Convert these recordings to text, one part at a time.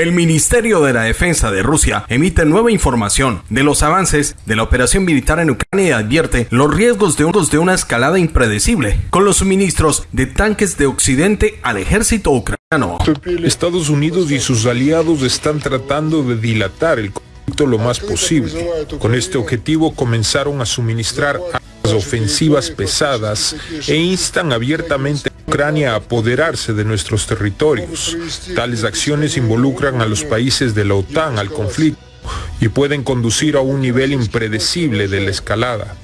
El Ministerio de la Defensa de Rusia emite nueva información de los avances de la operación militar en Ucrania y advierte los riesgos de, una escalada impredecible con los suministros de tanques de Occidente al ejército ucraniano. Estados Unidos y sus aliados están tratando de dilatar el conflicto lo más posible. Con este objetivo comenzaron a suministrar ofensivas pesadas e instan abiertamente Ucrania a apoderarse de nuestros territorios. Tales acciones involucran a los países de la OTAN al conflicto y pueden conducir a un nivel impredecible de la escalada.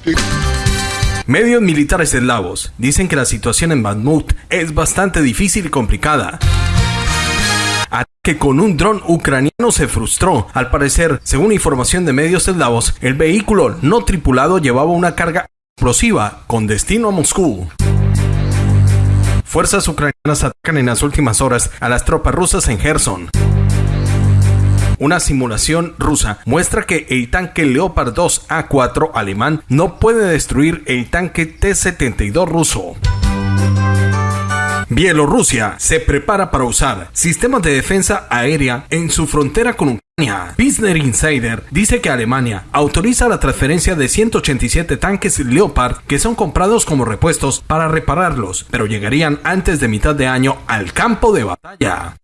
Medios militares eslavos dicen que la situación en Bakhmut es bastante difícil y complicada que con un dron ucraniano se frustró. Al parecer, según información de medios eslavos, el vehículo no tripulado llevaba una carga con destino a Moscú. Fuerzas ucranianas atacan en las últimas horas a las tropas rusas en Gerson. Una simulación rusa muestra que el tanque Leopard 2 A4 alemán no puede destruir el tanque T-72 ruso. Bielorrusia se prepara para usar sistemas de defensa aérea en su frontera con Ucrania. Business Insider dice que Alemania autoriza la transferencia de 187 tanques Leopard que son comprados como repuestos para repararlos, pero llegarían antes de mitad de año al campo de batalla.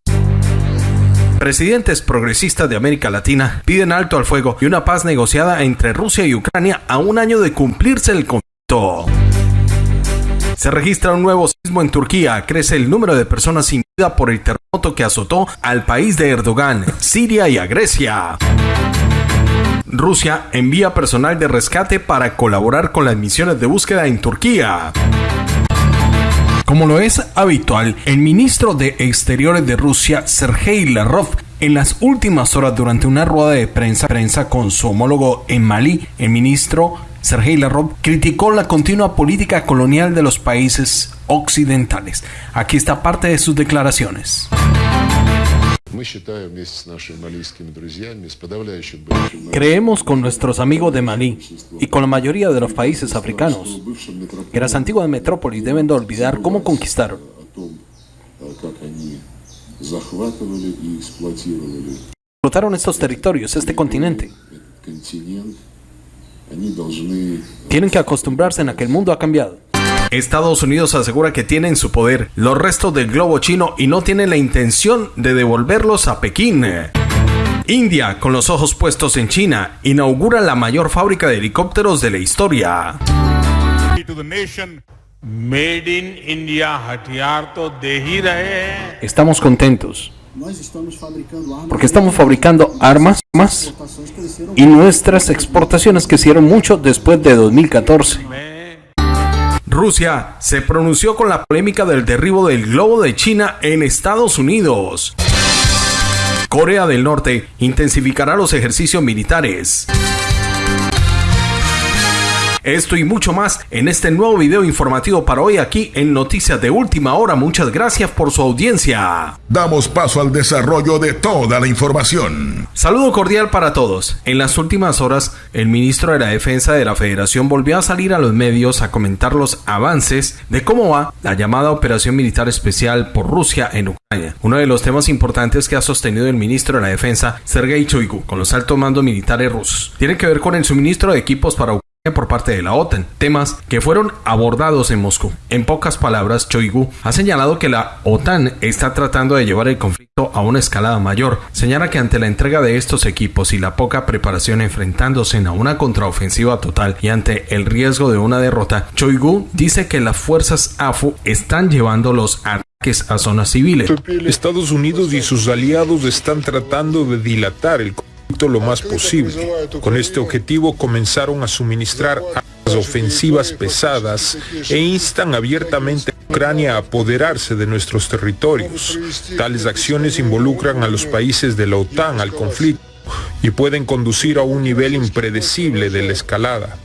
Presidentes progresistas de América Latina piden alto al fuego y una paz negociada entre Rusia y Ucrania a un año de cumplirse el conflicto. Se registra un nuevo sismo en Turquía, crece el número de personas sin vida por el terremoto que azotó al país de Erdogan, Siria y a Grecia. Rusia envía personal de rescate para colaborar con las misiones de búsqueda en Turquía. Como lo es habitual, el ministro de Exteriores de Rusia, Sergei Lavrov, en las últimas horas durante una rueda de prensa, prensa con su homólogo en Malí, el ministro Sergei Lavrov criticó la continua política colonial de los países occidentales. Aquí está parte de sus declaraciones. Creemos con nuestros amigos de Malí y con la mayoría de los países africanos que las antiguas metrópolis deben de olvidar cómo conquistaron. Explotaron estos territorios, este continente. Tienen que acostumbrarse en a que el mundo ha cambiado. Estados Unidos asegura que tiene en su poder los restos del globo chino y no tiene la intención de devolverlos a Pekín. India, con los ojos puestos en China, inaugura la mayor fábrica de helicópteros de la historia. Estamos contentos porque estamos fabricando armas y nuestras exportaciones crecieron mucho después de 2014. Rusia se pronunció con la polémica del derribo del globo de China en Estados Unidos. Corea del Norte intensificará los ejercicios militares. Esto y mucho más en este nuevo video informativo para hoy aquí en Noticias de Última Hora. Muchas gracias por su audiencia. Damos paso al desarrollo de toda la información. Saludo cordial para todos. En las últimas horas, el ministro de la Defensa de la Federación volvió a salir a los medios a comentar los avances de cómo va la llamada operación militar especial por Rusia en Ucrania. Uno de los temas importantes que ha sostenido el ministro de la Defensa, Sergei Shoigu, con los altos mandos militares rusos, tiene que ver con el suministro de equipos para Ucrania por parte de la OTAN, temas que fueron abordados en Moscú. En pocas palabras, Choigu ha señalado que la OTAN está tratando de llevar el conflicto a una escalada mayor. Señala que ante la entrega de estos equipos y la poca preparación enfrentándose a una contraofensiva total y ante el riesgo de una derrota, Choigu dice que las fuerzas AFU están llevando los ataques a zonas civiles. Estados Unidos y sus aliados están tratando de dilatar el conflicto lo más posible. Con este objetivo comenzaron a suministrar armas ofensivas pesadas e instan abiertamente a Ucrania a apoderarse de nuestros territorios. Tales acciones involucran a los países de la OTAN al conflicto y pueden conducir a un nivel impredecible de la escalada.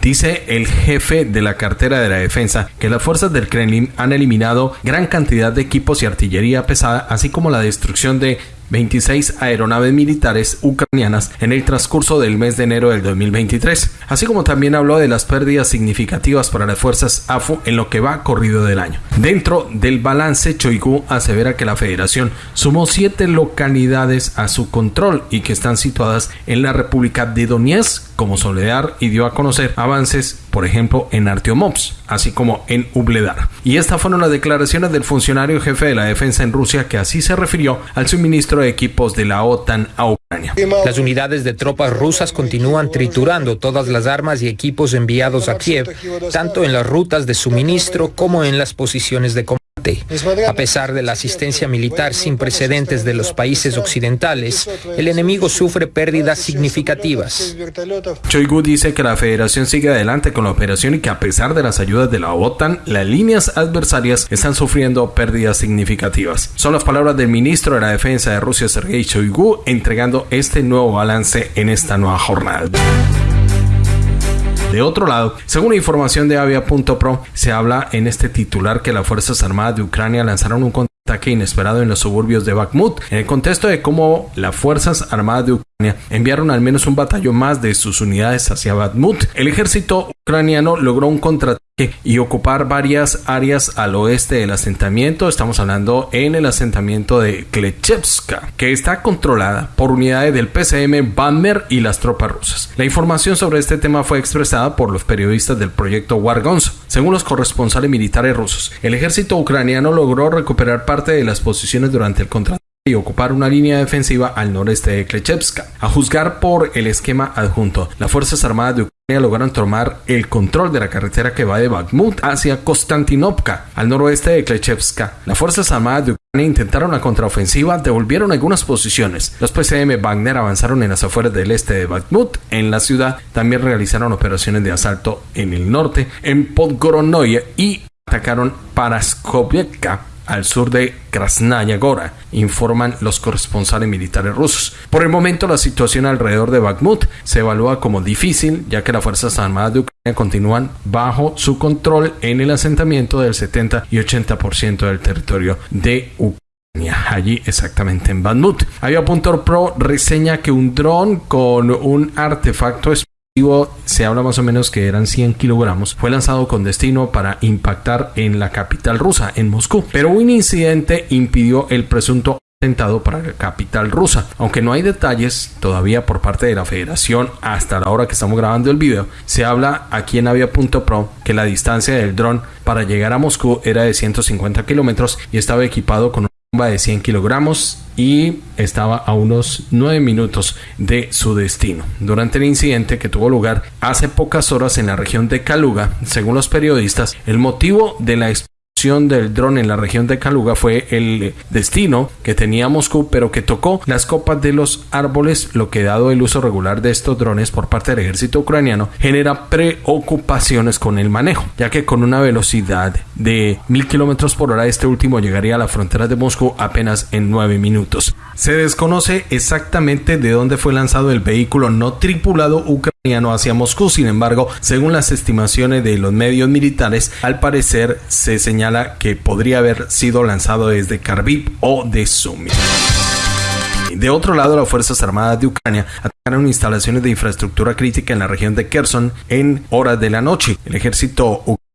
Dice el jefe de la cartera de la defensa que las fuerzas del Kremlin han eliminado gran cantidad de equipos y artillería pesada, así como la destrucción de 26 aeronaves militares ucranianas en el transcurso del mes de enero del 2023. Así como también habló de las pérdidas significativas para las fuerzas AFU en lo que va corrido del año. Dentro del balance, Choigu asevera que la federación sumó siete localidades a su control y que están situadas en la República de Donetsk como Soledad y dio a conocer avances, por ejemplo, en Artiomops, así como en Ubledar. Y estas fueron las declaraciones del funcionario jefe de la defensa en Rusia que así se refirió al suministro de equipos de la OTAN a Ucrania. Las unidades de tropas rusas continúan triturando todas las armas y equipos enviados a Kiev, tanto en las rutas de suministro como en las posiciones de combate. A pesar de la asistencia militar sin precedentes de los países occidentales, el enemigo sufre pérdidas significativas. Choigu dice que la federación sigue adelante con la operación y que a pesar de las ayudas de la OTAN, las líneas adversarias están sufriendo pérdidas significativas. Son las palabras del ministro de la Defensa de Rusia, Sergei Choigu, entregando este nuevo balance en esta nueva jornada. De otro lado, según información de Avia.pro, se habla en este titular que las Fuerzas Armadas de Ucrania lanzaron un ataque inesperado en los suburbios de Bakhmut, en el contexto de cómo las Fuerzas Armadas de Ucrania enviaron al menos un batallón más de sus unidades hacia Bakhmut. El ejército ucraniano logró un contraataque y ocupar varias áreas al oeste del asentamiento. Estamos hablando en el asentamiento de Klechevska, que está controlada por unidades del PCM Bammer y las tropas rusas. La información sobre este tema fue expresada por los periodistas del proyecto Wargonzo. Según los corresponsales militares rusos, el ejército ucraniano logró recuperar parte de las posiciones durante el contrato y ocupar una línea defensiva al noreste de Klechevska. A juzgar por el esquema adjunto, las Fuerzas Armadas de Ucrania lograron tomar el control de la carretera que va de Bakhmut hacia Konstantinovka, al noroeste de Klechevska. Las Fuerzas Armadas de Ucrania intentaron la contraofensiva, devolvieron algunas posiciones. Los PCM Wagner avanzaron en las afueras del este de Bakhmut. En la ciudad también realizaron operaciones de asalto en el norte, en Podgoronoye y atacaron Paraskovievka al sur de Krasnaya Gora, informan los corresponsales militares rusos. Por el momento, la situación alrededor de Bakhmut se evalúa como difícil, ya que las Fuerzas Armadas de Ucrania continúan bajo su control en el asentamiento del 70 y 80% del territorio de Ucrania allí exactamente en Bakhmut. Pro reseña que un dron con un artefacto se habla más o menos que eran 100 kilogramos, fue lanzado con destino para impactar en la capital rusa, en Moscú. Pero un incidente impidió el presunto atentado para la capital rusa. Aunque no hay detalles todavía por parte de la federación hasta la hora que estamos grabando el video, se habla aquí en Avia.pro que la distancia del dron para llegar a Moscú era de 150 kilómetros y estaba equipado con de 100 kilogramos y estaba a unos 9 minutos de su destino. Durante el incidente que tuvo lugar hace pocas horas en la región de Kaluga, según los periodistas, el motivo de la del dron en la región de Kaluga fue el destino que tenía Moscú, pero que tocó las copas de los árboles, lo que dado el uso regular de estos drones por parte del ejército ucraniano genera preocupaciones con el manejo, ya que con una velocidad de mil kilómetros por hora este último llegaría a la frontera de Moscú apenas en nueve minutos. Se desconoce exactamente de dónde fue lanzado el vehículo no tripulado ucraniano hacia Moscú, sin embargo, según las estimaciones de los medios militares, al parecer se señala que podría haber sido lanzado desde Kharkiv o de Sumy. De otro lado, las Fuerzas Armadas de Ucrania atacaron instalaciones de infraestructura crítica en la región de Kherson en horas de la noche. El ejército ucraniano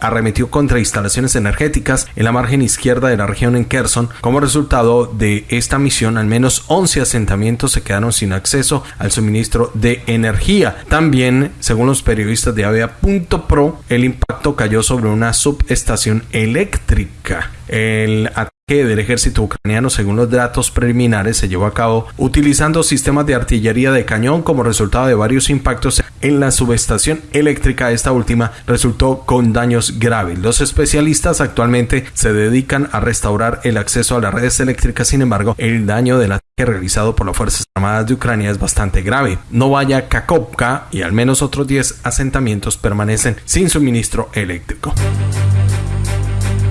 arremetió contra instalaciones energéticas en la margen izquierda de la región en Kherson. Como resultado de esta misión, al menos 11 asentamientos se quedaron sin acceso al suministro de energía. También, según los periodistas de Avea.pro, el impacto cayó sobre una subestación eléctrica. El del ejército ucraniano, según los datos preliminares, se llevó a cabo utilizando sistemas de artillería de cañón como resultado de varios impactos en la subestación eléctrica. Esta última resultó con daños graves. Los especialistas actualmente se dedican a restaurar el acceso a las redes eléctricas. Sin embargo, el daño del ataque realizado por las Fuerzas Armadas de Ucrania es bastante grave. No vaya Kakovka y al menos otros 10 asentamientos permanecen sin suministro eléctrico.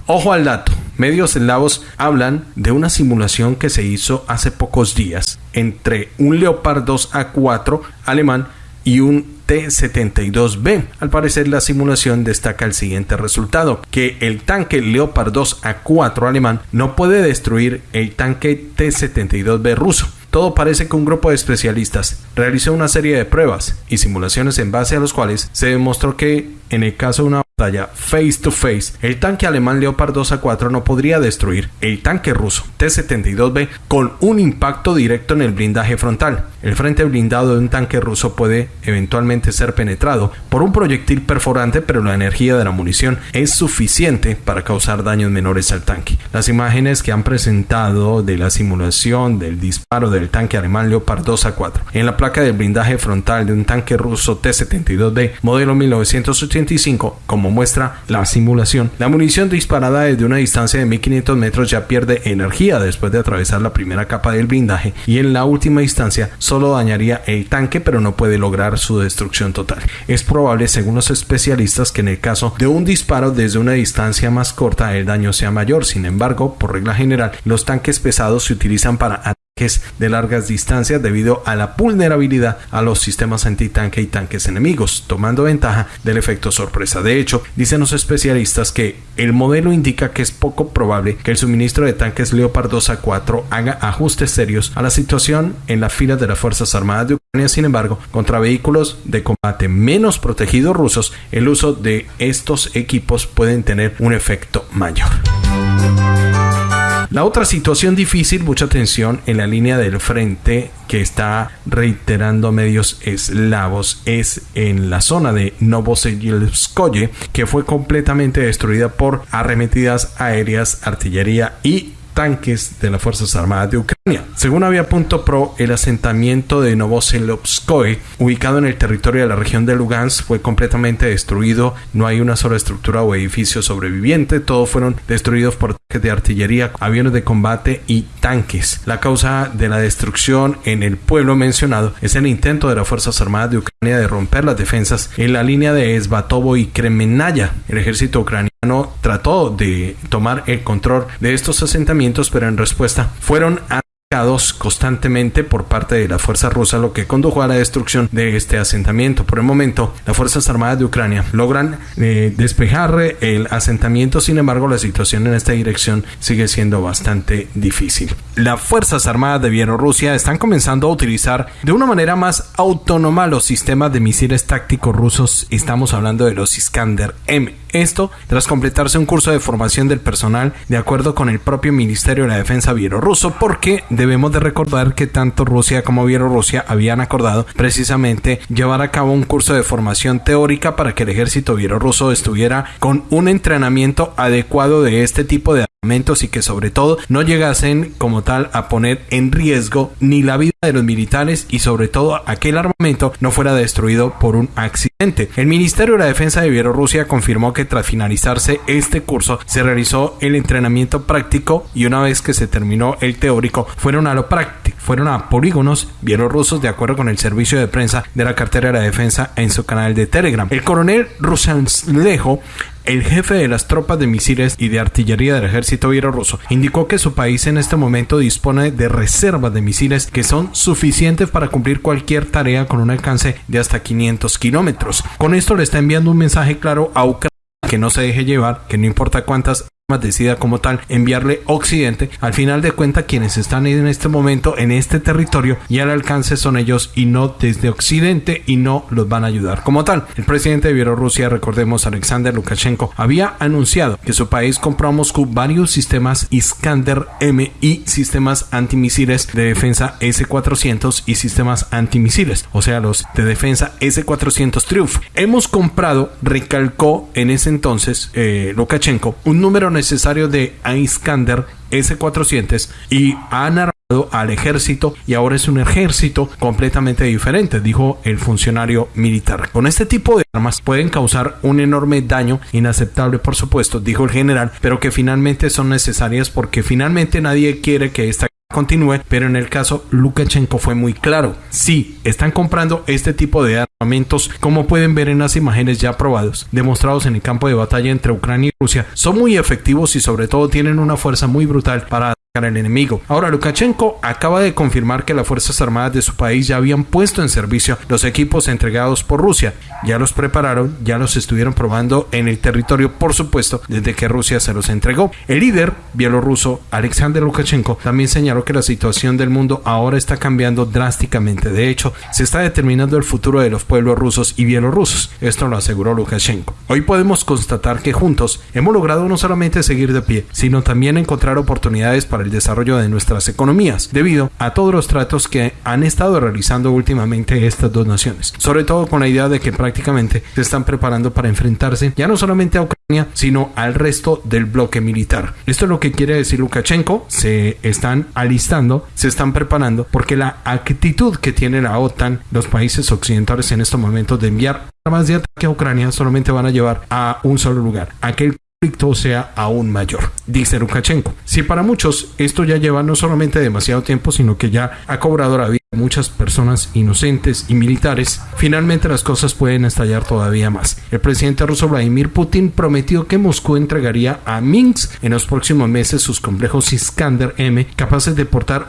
Ojo al dato. Medios eslavos hablan de una simulación que se hizo hace pocos días entre un Leopard 2 A4 alemán y un T-72B. Al parecer la simulación destaca el siguiente resultado, que el tanque Leopard 2 A4 alemán no puede destruir el tanque T-72B ruso. todo parece que un grupo de especialistas realizó una serie de pruebas y simulaciones en base a los cuales se demostró que en el caso de una batalla face to face, el tanque alemán Leopard 2 a 4 no podría destruir el tanque ruso T-72B con un impacto directo en el blindaje frontal. El frente blindado de un tanque ruso puede eventualmente ser penetrado por un proyectil perforante, pero la energía de la munición es suficiente para causar daños menores al tanque. Las imágenes que han presentado de la simulación del disparo del tanque alemán Leopard 2 a 4 en la placa del blindaje frontal de un tanque ruso T-72B modelo 1985 como muestra la simulación, la munición disparada desde una distancia de 1500 metros ya pierde energía después de atravesar la primera capa del blindaje y en la última instancia solo dañaría el tanque pero no puede lograr su destrucción total. Es probable, según los especialistas, que en el caso de un disparo desde una distancia más corta el daño sea mayor. Sin embargo, por regla general, los tanques pesados se utilizan para de largas distancias debido a la vulnerabilidad a los sistemas antitanque y tanques enemigos, tomando ventaja del efecto sorpresa. De hecho, dicen los especialistas que el modelo indica que es poco probable que el suministro de tanques Leopard 2 a 4 haga ajustes serios a la situación en la fila de las Fuerzas Armadas de Ucrania. Sin embargo, contra vehículos de combate menos protegidos rusos, el uso de estos equipos pueden tener un efecto mayor. La otra situación difícil, mucha atención en la línea del frente que está reiterando medios eslavos es en la zona de Novosibirskoye que fue completamente destruida por arremetidas aéreas, artillería y tanques de las Fuerzas Armadas de Ucrania. Según Avia.pro, el asentamiento de Novosibirskoye, ubicado en el territorio de la región de Lugansk, fue completamente destruido. No hay una sola estructura o edificio sobreviviente. Todos fueron destruidos por tanques de artillería, aviones de combate y tanques. La causa de la destrucción en el pueblo mencionado es el intento de las Fuerzas Armadas de Ucrania de romper las defensas en la línea de Esbatovo y Kremenaya. El ejército ucraniano trató de tomar el control de estos asentamientos, pero en respuesta fueron constantemente por parte de la fuerza rusa, lo que condujo a la destrucción de este asentamiento. Por el momento, las Fuerzas Armadas de Ucrania logran eh, despejar el asentamiento, sin embargo, la situación en esta dirección sigue siendo bastante difícil. Las Fuerzas Armadas de Bielorrusia están comenzando a utilizar de una manera más autónoma los sistemas de misiles tácticos rusos. Estamos hablando de los Iskander M. Esto tras completarse un curso de formación del personal de acuerdo con el propio Ministerio de la Defensa bielorruso, porque debemos de recordar que tanto Rusia como Bielorrusia habían acordado precisamente llevar a cabo un curso de formación teórica para que el ejército bielorruso estuviera con un entrenamiento adecuado de este tipo de y que sobre todo no llegasen como tal a poner en riesgo ni la vida de los militares y sobre todo aquel armamento no fuera destruido por un accidente. El Ministerio de la Defensa de Bielorrusia confirmó que tras finalizarse este curso se realizó el entrenamiento práctico y una vez que se terminó el teórico fueron a lo práctico, fueron a polígonos bielorrusos de acuerdo con el servicio de prensa de la cartera de la defensa en su canal de Telegram. El coronel Rusanslejo el jefe de las tropas de misiles y de artillería del ejército bielorruso indicó que su país en este momento dispone de reservas de misiles que son suficientes para cumplir cualquier tarea con un alcance de hasta 500 kilómetros. Con esto le está enviando un mensaje claro a Ucrania que no se deje llevar, que no importa cuántas decida como tal enviarle Occidente, al final de cuentas quienes están en este momento en este territorio y al alcance son ellos y no desde Occidente y no los van a ayudar como tal. El presidente de Bielorrusia, recordemos Alexander Lukashenko, había anunciado que su país compró a Moscú varios sistemas Iskander M y sistemas antimisiles de defensa S-400 y sistemas antimisiles, o sea, los de defensa S-400 Triumph. Hemos comprado, recalcó en ese entonces eh, Lukashenko, un número necesario de Iskander S-400 y han armado al ejército y ahora es un ejército completamente diferente, dijo el funcionario militar. Con este tipo de armas pueden causar un enorme daño, inaceptable por supuesto, dijo el general, pero que finalmente son necesarias porque finalmente nadie quiere que esta continúe, pero en el caso Lukashenko fue muy claro. Sí, están comprando este tipo de armamentos, como pueden ver en las imágenes ya probados, demostrados en el campo de batalla entre Ucrania y Rusia, son muy efectivos y sobre todo tienen una fuerza muy brutal para al enemigo. Ahora, Lukashenko acaba de confirmar que las Fuerzas Armadas de su país ya habían puesto en servicio los equipos entregados por Rusia. Ya los prepararon, ya los estuvieron probando en el territorio, por supuesto, desde que Rusia se los entregó. El líder bielorruso, Alexander Lukashenko, también señaló que la situación del mundo ahora está cambiando drásticamente. De hecho, se está determinando el futuro de los pueblos rusos y bielorrusos. Esto lo aseguró Lukashenko. Hoy podemos constatar que juntos hemos logrado no solamente seguir de pie, sino también encontrar oportunidades para el desarrollo de nuestras economías, debido a todos los tratos que han estado realizando últimamente estas dos naciones. Sobre todo con la idea de que prácticamente se están preparando para enfrentarse ya no solamente a Ucrania, sino al resto del bloque militar. Esto es lo que quiere decir Lukashenko, se están alistando, se están preparando, porque la actitud que tiene la OTAN, los países occidentales en estos momentos de enviar armas de ataque a Ucrania solamente van a llevar a un solo lugar, aquel conflicto sea aún mayor, dice Lukashenko. Si para muchos esto ya lleva no solamente demasiado tiempo, sino que ya ha cobrado la vida de muchas personas inocentes y militares, finalmente las cosas pueden estallar todavía más. El presidente ruso Vladimir Putin prometió que Moscú entregaría a Minsk en los próximos meses sus complejos Iskander M capaces de portar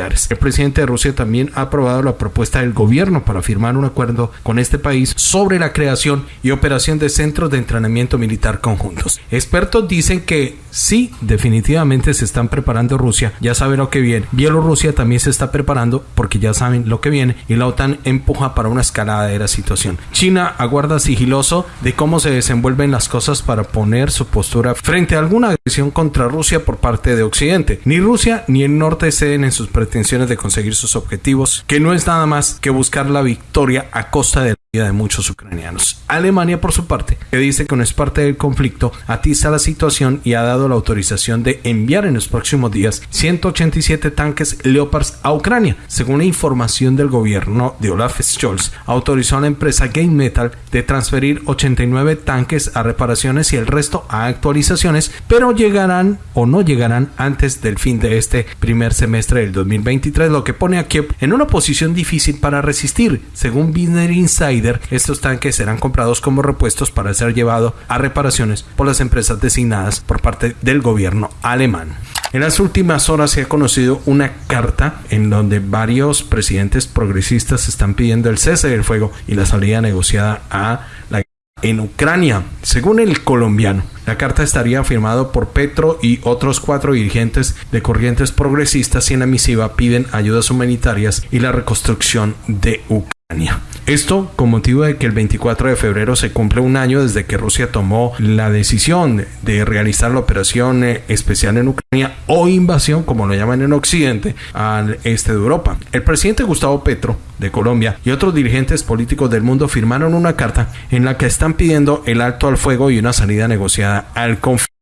el presidente de Rusia también ha aprobado la propuesta del gobierno para firmar un acuerdo con este país sobre la creación y operación de centros de entrenamiento militar conjuntos. Expertos dicen que sí, definitivamente se están preparando Rusia, ya sabe lo que viene. Bielorrusia también se está preparando porque ya saben lo que viene y la OTAN empuja para una escalada de la situación. China aguarda sigiloso de cómo se desenvuelven las cosas para poner su postura frente a alguna agresión contra Rusia por parte de Occidente. Ni Rusia ni el norte ceden en sus pretensiones de conseguir sus objetivos, que no es nada más que buscar la victoria a costa de de muchos ucranianos. Alemania, por su parte, que dice que no es parte del conflicto, atiza la situación y ha dado la autorización de enviar en los próximos días 187 tanques Leopards a Ucrania. Según la información del gobierno de Olaf Scholz, autorizó a la empresa Game Metal de transferir 89 tanques a reparaciones y el resto a actualizaciones, pero llegarán o no llegarán antes del fin de este primer semestre del 2023, lo que pone a Kiev en una posición difícil para resistir, según Business Insider estos tanques serán comprados como repuestos para ser llevados a reparaciones por las empresas designadas por parte del gobierno alemán. En las últimas horas se ha conocido una carta en donde varios presidentes progresistas están pidiendo el cese del fuego y la salida negociada a la en Ucrania. Según el colombiano, la carta estaría firmada por Petro y otros cuatro dirigentes de corrientes progresistas y en la misiva piden ayudas humanitarias y la reconstrucción de Ucrania. Esto con motivo de que el 24 de febrero se cumple un año desde que Rusia tomó la decisión de realizar la operación eh, especial en Ucrania o invasión, como lo llaman en Occidente, al este de Europa. El presidente Gustavo Petro de Colombia y otros dirigentes políticos del mundo firmaron una carta en la que están pidiendo el alto al fuego y una salida negociada al conflicto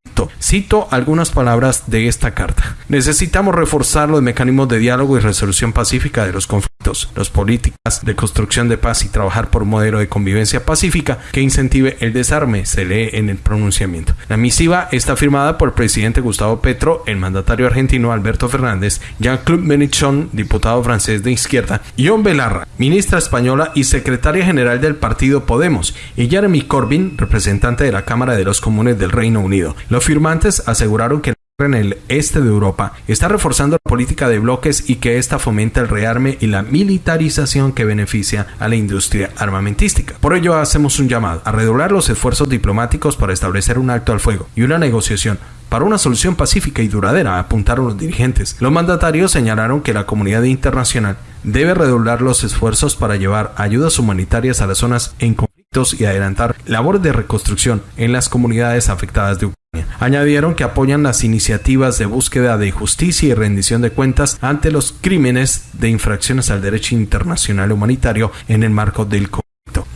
Cito algunas palabras de esta carta. Necesitamos reforzar los mecanismos de diálogo y resolución pacífica de los conflictos, las políticas de construcción de paz y trabajar por un modelo de convivencia pacífica que incentive el desarme, se lee en el pronunciamiento. La misiva está firmada por el presidente Gustavo Petro, el mandatario argentino Alberto Fernández, Jean-Claude Mélenchon, diputado francés de izquierda, John Belarra, ministra española y secretaria general del partido Podemos, y Jeremy Corbyn, representante de la Cámara de los Comunes del Reino Unido. Firmantes aseguraron que en el este de Europa está reforzando la política de bloques y que ésta fomenta el rearme y la militarización que beneficia a la industria armamentística. Por ello hacemos un llamado a redoblar los esfuerzos diplomáticos para establecer un alto al fuego y una negociación para una solución pacífica y duradera, apuntaron los dirigentes. Los mandatarios señalaron que la comunidad internacional debe redoblar los esfuerzos para llevar ayudas humanitarias a las zonas en conflictos y adelantar labores de reconstrucción en las comunidades afectadas de Ucrania. Añadieron que apoyan las iniciativas de búsqueda de justicia y rendición de cuentas ante los crímenes de infracciones al derecho internacional humanitario en el marco del conflicto.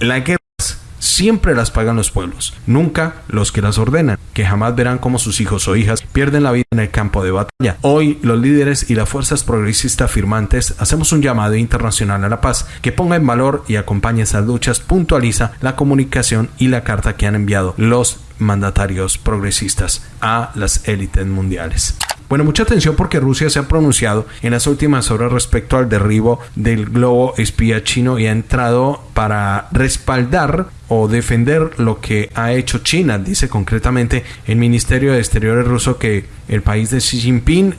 Siempre las pagan los pueblos, nunca los que las ordenan, que jamás verán cómo sus hijos o hijas pierden la vida en el campo de batalla. Hoy los líderes y las fuerzas progresistas firmantes hacemos un llamado internacional a la paz que ponga en valor y acompañe esas luchas, puntualiza la comunicación y la carta que han enviado los mandatarios progresistas a las élites mundiales. Bueno, mucha atención porque Rusia se ha pronunciado en las últimas horas respecto al derribo del globo espía chino y ha entrado para respaldar o defender lo que ha hecho China. Dice concretamente el Ministerio de Exteriores ruso que el país de Xi Jinping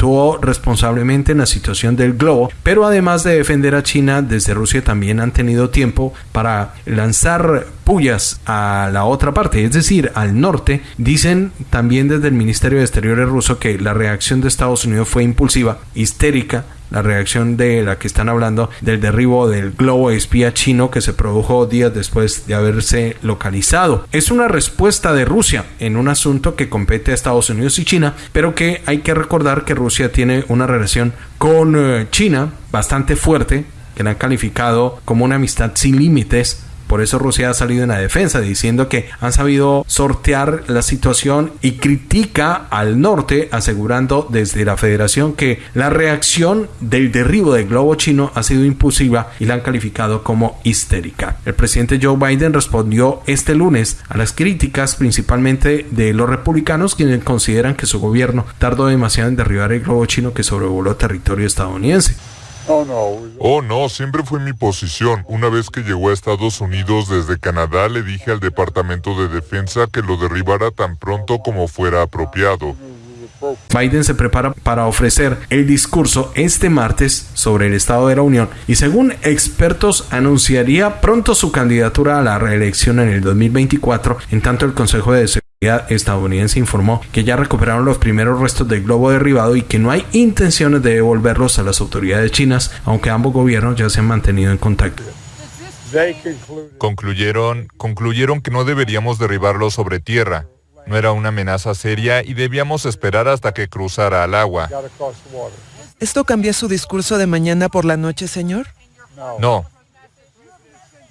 actuó responsablemente en la situación del globo, pero además de defender a China, desde Rusia también han tenido tiempo para lanzar pullas a la otra parte, es decir, al norte. Dicen también desde el Ministerio de Exteriores ruso que la reacción de Estados Unidos fue impulsiva, histérica, la reacción de la que están hablando del derribo del globo espía chino que se produjo días después de haberse localizado. Es una respuesta de Rusia en un asunto que compete a Estados Unidos y China, pero que hay que recordar que Rusia tiene una relación con eh, China bastante fuerte, que la han calificado como una amistad sin límites por eso Rusia ha salido en la defensa diciendo que han sabido sortear la situación y critica al norte asegurando desde la federación que la reacción del derribo del globo chino ha sido impulsiva y la han calificado como histérica. El presidente Joe Biden respondió este lunes a las críticas principalmente de los republicanos quienes consideran que su gobierno tardó demasiado en derribar el globo chino que sobrevoló territorio estadounidense. Oh, no, siempre fue mi posición. Una vez que llegó a Estados Unidos desde Canadá, le dije al Departamento de Defensa que lo derribara tan pronto como fuera apropiado. Biden se prepara para ofrecer el discurso este martes sobre el Estado de la Unión y según expertos anunciaría pronto su candidatura a la reelección en el 2024, en tanto el Consejo de estadounidense informó que ya recuperaron los primeros restos del globo derribado y que no hay intenciones de devolverlos a las autoridades chinas, aunque ambos gobiernos ya se han mantenido en contacto. Concluyeron, concluyeron que no deberíamos derribarlo sobre tierra. No era una amenaza seria y debíamos esperar hasta que cruzara al agua. ¿Esto cambia su discurso de mañana por la noche, señor? No,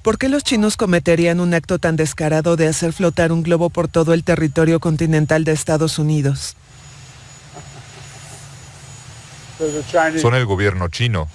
¿Por qué los chinos cometerían un acto tan descarado de hacer flotar un globo por todo el territorio continental de Estados Unidos? Son el gobierno chino.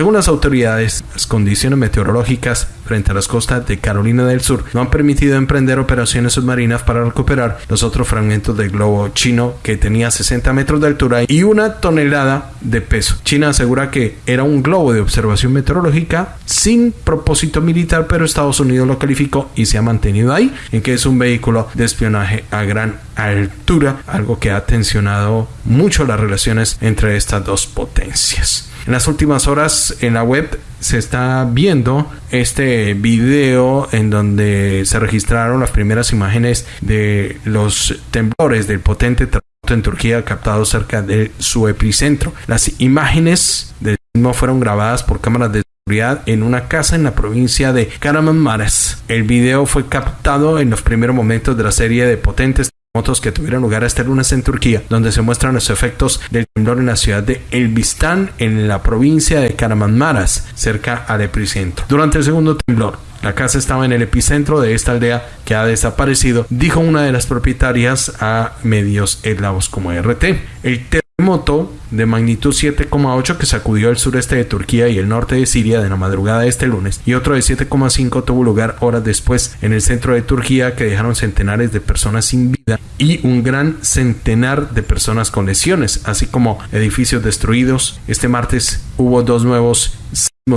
Según las autoridades, las condiciones meteorológicas frente a las costas de Carolina del Sur no han permitido emprender operaciones submarinas para recuperar los otros fragmentos del globo chino que tenía 60 metros de altura y una tonelada de peso. China asegura que era un globo de observación meteorológica sin propósito militar, pero Estados Unidos lo calificó y se ha mantenido ahí, en que es un vehículo de espionaje a gran altura, algo que ha tensionado mucho las relaciones entre estas dos potencias. En las últimas horas en la web se está viendo este video en donde se registraron las primeras imágenes de los temblores del potente terremoto en Turquía captado cerca de su epicentro. Las imágenes del mismo fueron grabadas por cámaras de seguridad en una casa en la provincia de Kahramanmaraş. El video fue captado en los primeros momentos de la serie de potentes que tuvieron lugar este lunes en Turquía, donde se muestran los efectos del temblor en la ciudad de Elbistan, en la provincia de Karamanmaras, cerca al epicentro. Durante el segundo temblor, la casa estaba en el epicentro de esta aldea que ha desaparecido, dijo una de las propietarias a medios eslavos como RT. El terremoto de magnitud 7,8 que sacudió el sureste de Turquía y el norte de Siria de la madrugada de este lunes y otro de 7,5 tuvo lugar horas después en el centro de Turquía que dejaron centenares de personas sin vida y un gran centenar de personas con lesiones, así como edificios destruidos. Este martes hubo dos nuevos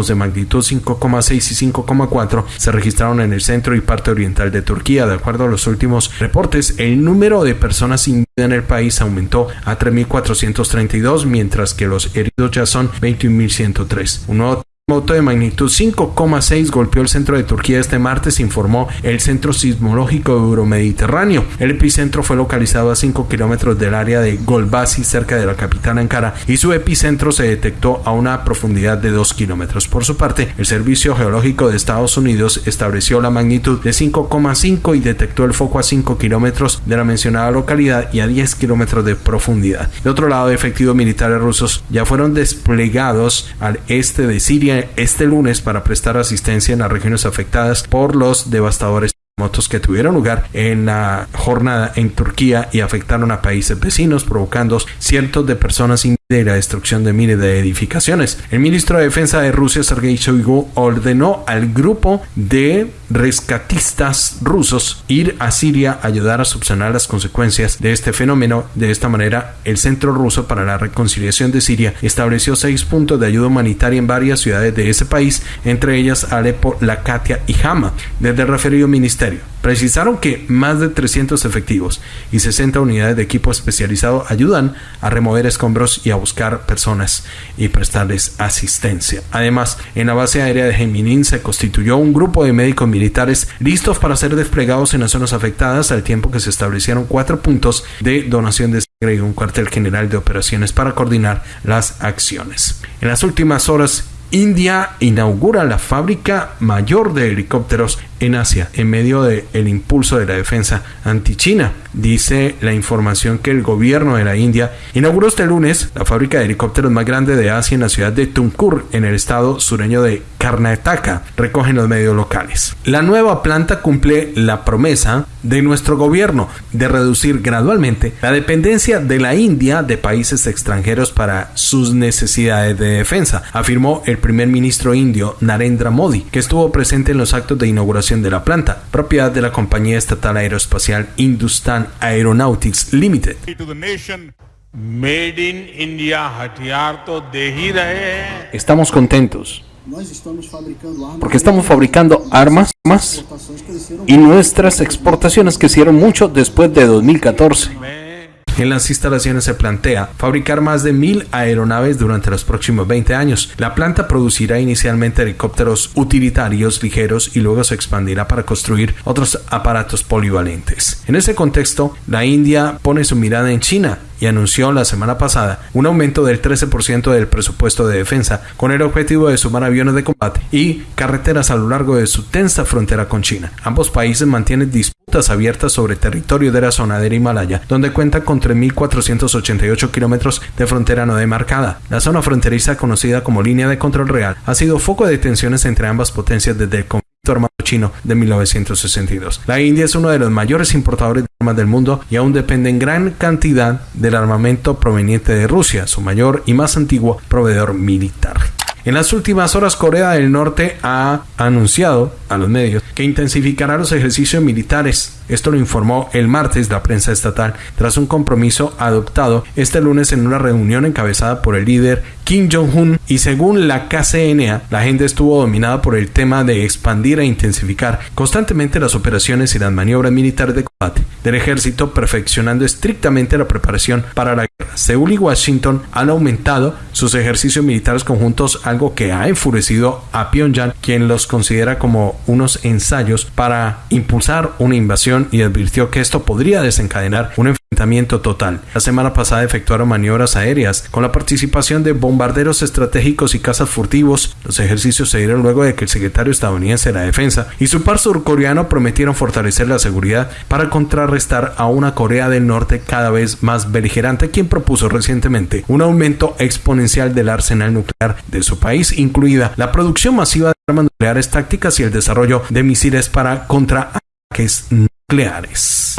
de magnitud 5,6 y 5,4 se registraron en el centro y parte oriental de Turquía. De acuerdo a los últimos reportes, el número de personas sin vida en el país aumentó a 3.432, mientras que los heridos ya son 21.103. Un nuevo Moto de magnitud 5,6 golpeó el centro de Turquía este martes, informó el Centro Sismológico Euromediterráneo. El epicentro fue localizado a 5 kilómetros del área de Golbasi, cerca de la capital Ankara, y su epicentro se detectó a una profundidad de 2 kilómetros. Por su parte, el Servicio Geológico de Estados Unidos estableció la magnitud de 5,5 y detectó el foco a 5 kilómetros de la mencionada localidad y a 10 kilómetros de profundidad. De otro lado, efectivos militares rusos ya fueron desplegados al este de Siria este lunes para prestar asistencia en las regiones afectadas por los devastadores terremotos que tuvieron lugar en la jornada en Turquía y afectaron a países vecinos, provocando cientos de personas de la destrucción de miles de edificaciones. El ministro de Defensa de Rusia, Sergei Shoigu, ordenó al grupo de rescatistas rusos ir a Siria a ayudar a subsanar las consecuencias de este fenómeno. De esta manera, el Centro Ruso para la Reconciliación de Siria estableció seis puntos de ayuda humanitaria en varias ciudades de ese país, entre ellas Alepo, Lakatia y Hama. Desde el referido ministerio, precisaron que más de 300 efectivos y 60 unidades de equipo especializado ayudan a remover escombros y a buscar personas y prestarles asistencia. Además, en la base aérea de Geminin se constituyó un grupo de médicos militares listos para ser desplegados en las zonas afectadas al tiempo que se establecieron cuatro puntos de donación de sangre y un cuartel general de operaciones para coordinar las acciones. En las últimas horas, India inaugura la fábrica mayor de helicópteros en Asia en medio del el impulso de la defensa anti-China. Dice la información que el gobierno de la India inauguró este lunes la fábrica de helicópteros más grande de Asia en la ciudad de Tumkur, en el estado sureño de Karnataka, recogen los medios locales. La nueva planta cumple la promesa de nuestro gobierno de reducir gradualmente la dependencia de la India de países extranjeros para sus necesidades de defensa, afirmó el primer ministro indio Narendra Modi, que estuvo presente en los actos de inauguración de la planta, propiedad de la compañía estatal aeroespacial Hindustan Aeronautics Limited. Estamos contentos porque estamos fabricando armas más y nuestras exportaciones crecieron mucho después de 2014. En las instalaciones se plantea fabricar más de mil aeronaves durante los próximos 20 años. La planta producirá inicialmente helicópteros utilitarios ligeros y luego se expandirá para construir otros aparatos polivalentes. En ese contexto, la India pone su mirada en China y anunció la semana pasada un aumento del 13% del presupuesto de defensa con el objetivo de sumar aviones de combate y carreteras a lo largo de su tensa frontera con China. Ambos países mantienen disputas abiertas sobre territorio de la zona del Himalaya, donde cuenta con 3.488 kilómetros de frontera no demarcada. La zona fronteriza, conocida como línea de control real, ha sido foco de tensiones entre ambas potencias desde el armado chino de 1962. La India es uno de los mayores importadores de armas del mundo y aún depende en gran cantidad del armamento proveniente de Rusia, su mayor y más antiguo proveedor militar. En las últimas horas, Corea del Norte ha anunciado a los medios que intensificará los ejercicios militares. Esto lo informó el martes la prensa estatal tras un compromiso adoptado este lunes en una reunión encabezada por el líder Kim Jong-un y según la KCNA, la agenda estuvo dominada por el tema de expandir e intensificar constantemente las operaciones y las maniobras militares de combate del ejército, perfeccionando estrictamente la preparación para la. Seúl y Washington han aumentado sus ejercicios militares conjuntos, algo que ha enfurecido a Pyongyang, quien los considera como unos ensayos para impulsar una invasión y advirtió que esto podría desencadenar un enfrentamiento total. La semana pasada efectuaron maniobras aéreas con la participación de bombarderos estratégicos y cazas furtivos. Los ejercicios se dieron luego de que el secretario estadounidense de la defensa y su par surcoreano prometieron fortalecer la seguridad para contrarrestar a una Corea del Norte cada vez más beligerante, quien propuso recientemente un aumento exponencial del arsenal nuclear de su país, incluida la producción masiva de armas nucleares tácticas y el desarrollo de misiles para contraataques nucleares.